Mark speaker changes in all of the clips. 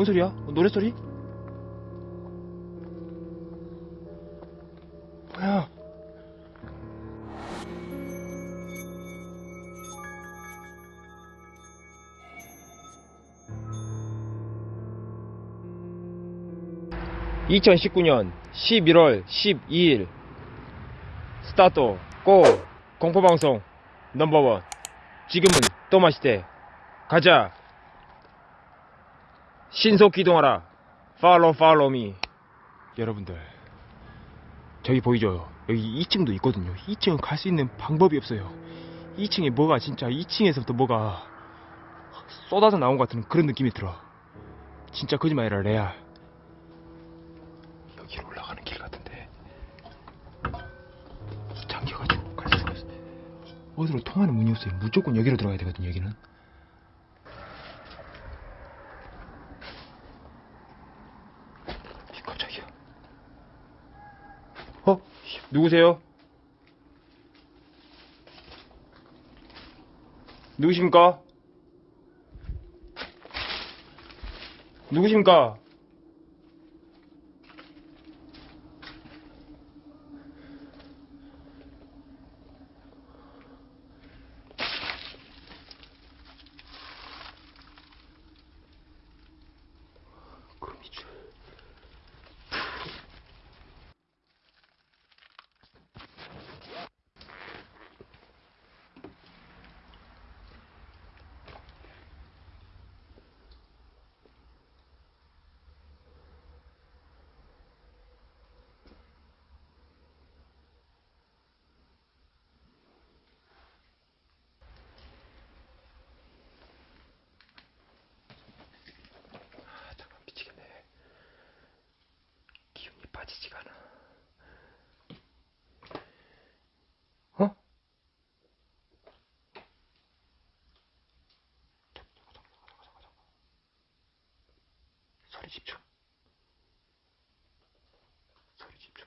Speaker 1: 뭔 소리야? 어, 노래소리? 뭐야? (2019년 11월 12일) 스타트 고 공포방송 넘버원 지금은 또 마시대 가자 신속 기동하라. 팔로우 팔로우 미 여러분들 저기 보이죠? 여기 2층도 있거든요. 2층은 갈 수 있는 방법이 없어요. 2층에 뭐가 진짜 2층에서부터 뭐가 쏟아져 나온 것 같은 그런 느낌이 들어. 진짜 거짓말이라 레알. 여기로 올라가는 길 같은데. 잠겨가지고 갈 수가 없어. 어디로 통하는 문이 없어요. 무조건 여기로 들어가야 되거든요 여기는 깜짝이야. 어? 누구세요? 누구십니까? 누구십니까? 빠지지가 않아. 어? 소리 집중. 소리 집중.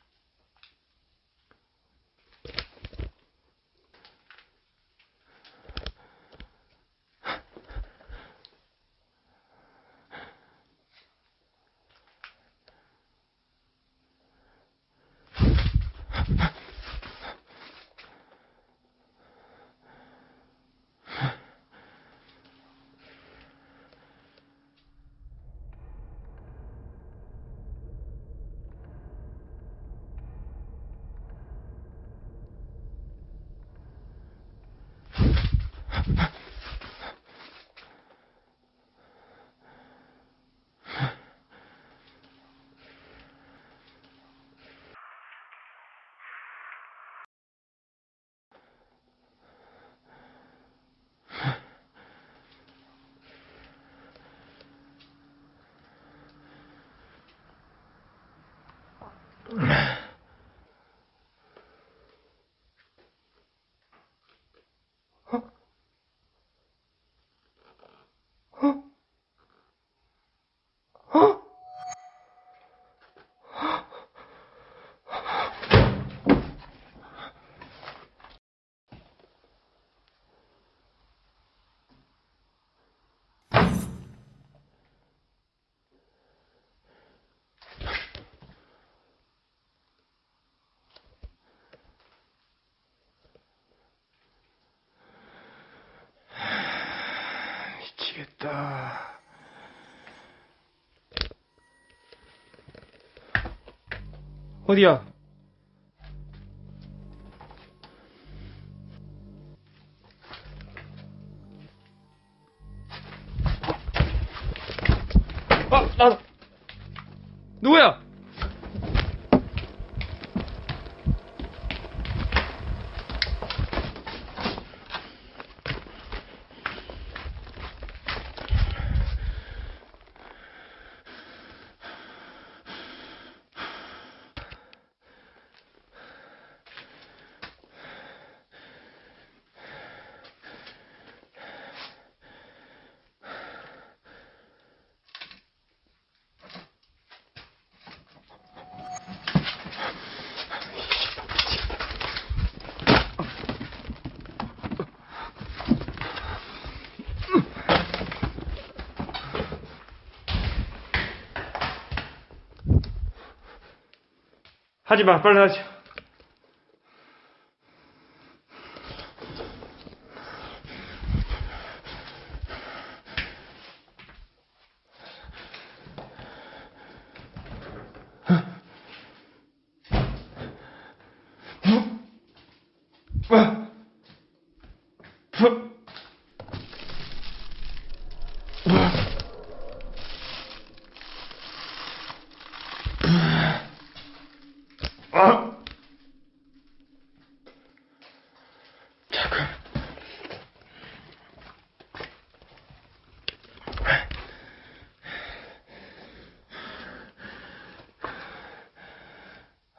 Speaker 1: 미치겠다. 어디야? 하지 마, 빨리 하지.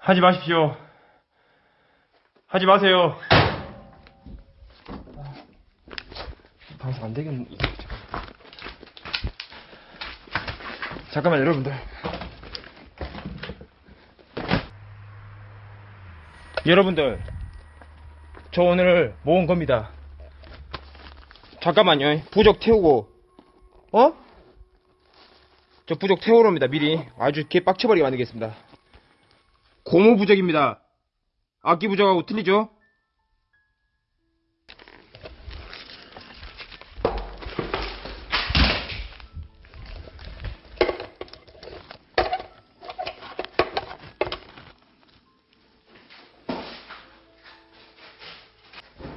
Speaker 1: 하지 마십시오. 하지 마세요. 방송 안 되겠네. 잠깐만 여러분들. 여러분들, 저 오늘 모은 겁니다. 잠깐만요. 부적 태우고, 어? 저 부적 태우러 옵니다. 미리 아주 개 빡쳐버리게 만들겠습니다. 고무 부적입니다. 악기 부적하고 틀리죠?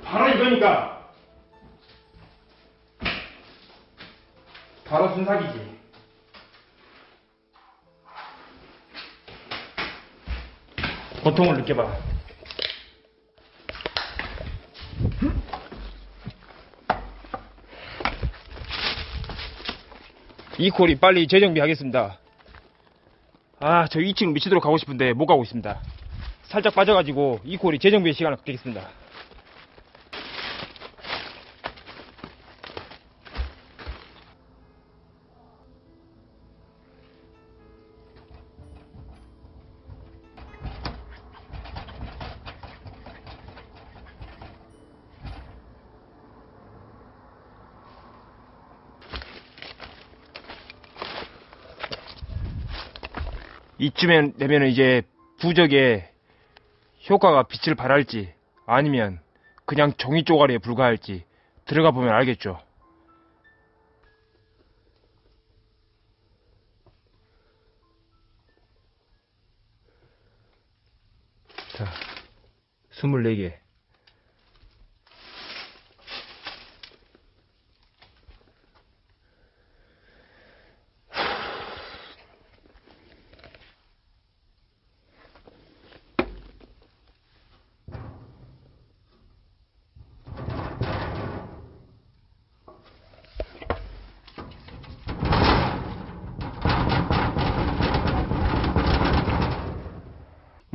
Speaker 1: 바로 이거니까. 바로 순삭이지. 고통을 느껴봐. 이 콜이 빨리 재정비하겠습니다. 아, 저 2층 미치도록 가고 싶은데 못 가고 있습니다. 살짝 빠져가지고 이 콜이 재정비 시간을 갖겠습니다. 이쯤에 되면 이제 부적의 효과가 빛을 발할지 아니면 그냥 종이 쪼가리에 불과할지 들어가 보면 알겠죠. 자, 24개.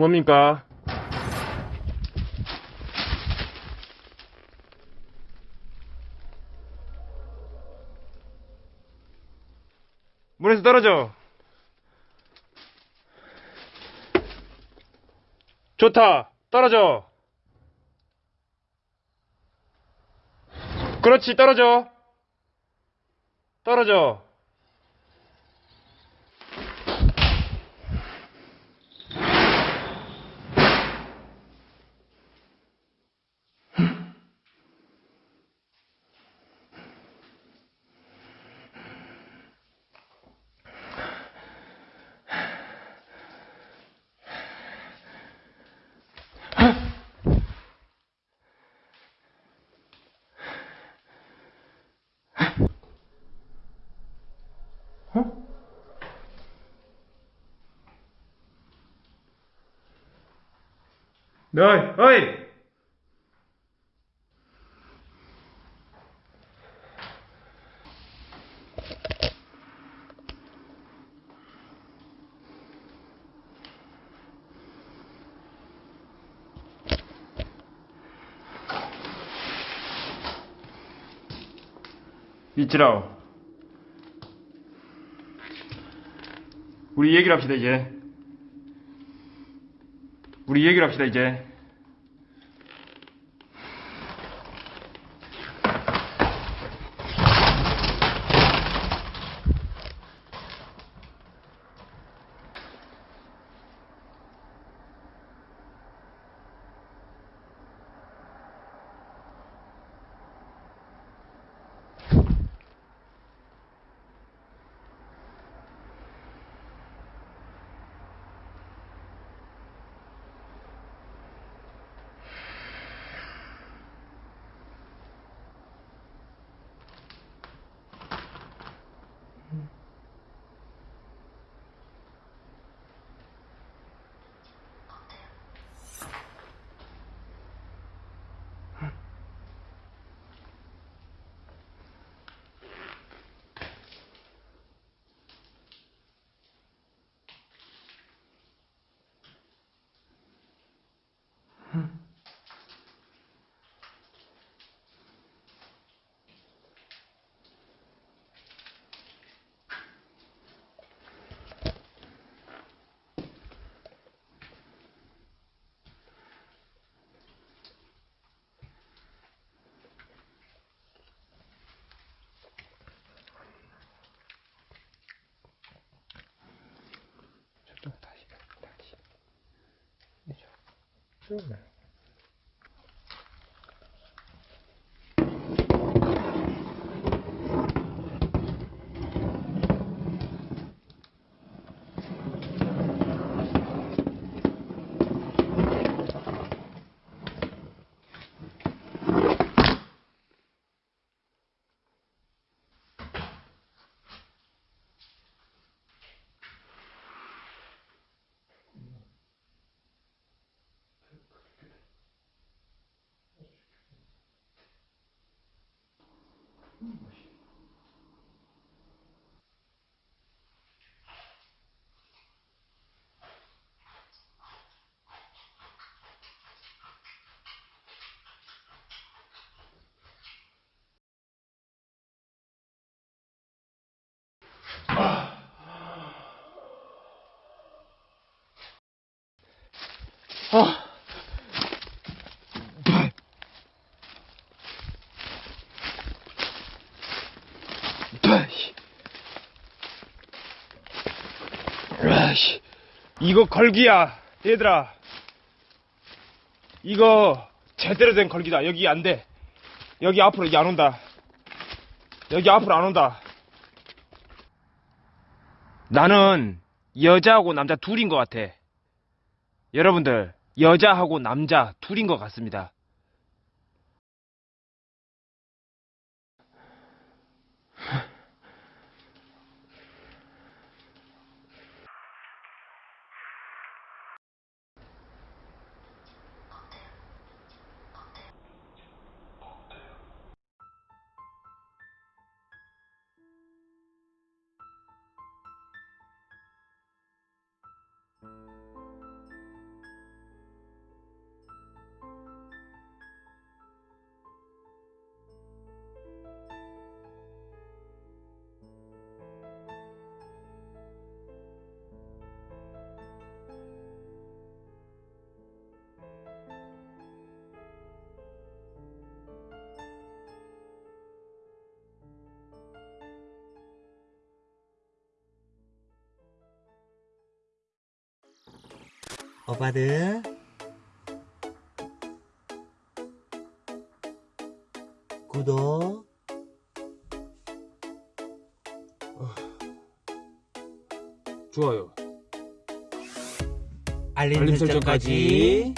Speaker 1: 뭡니까? 물에서 떨어져. 좋다. 떨어져. 그렇지, 떨어져. 떨어져. 어이, 어이! 이치라오. 우리 얘기를 합시다, 이제. 우리 얘기를 합시다, 이제. 是的 아. 아이씨. 이거 걸기야, 얘들아. 이거 제대로 된 걸기다. 여기 안 돼. 여기 앞으로 이제 안 온다. 여기 앞으로 안 온다. 나는 여자하고 남자 둘인 것 같아. 여러분들, 여자하고 남자 둘인 것 같습니다.
Speaker 2: 오빠들 구독.
Speaker 1: 좋아요.
Speaker 2: 알림,
Speaker 1: 설정까지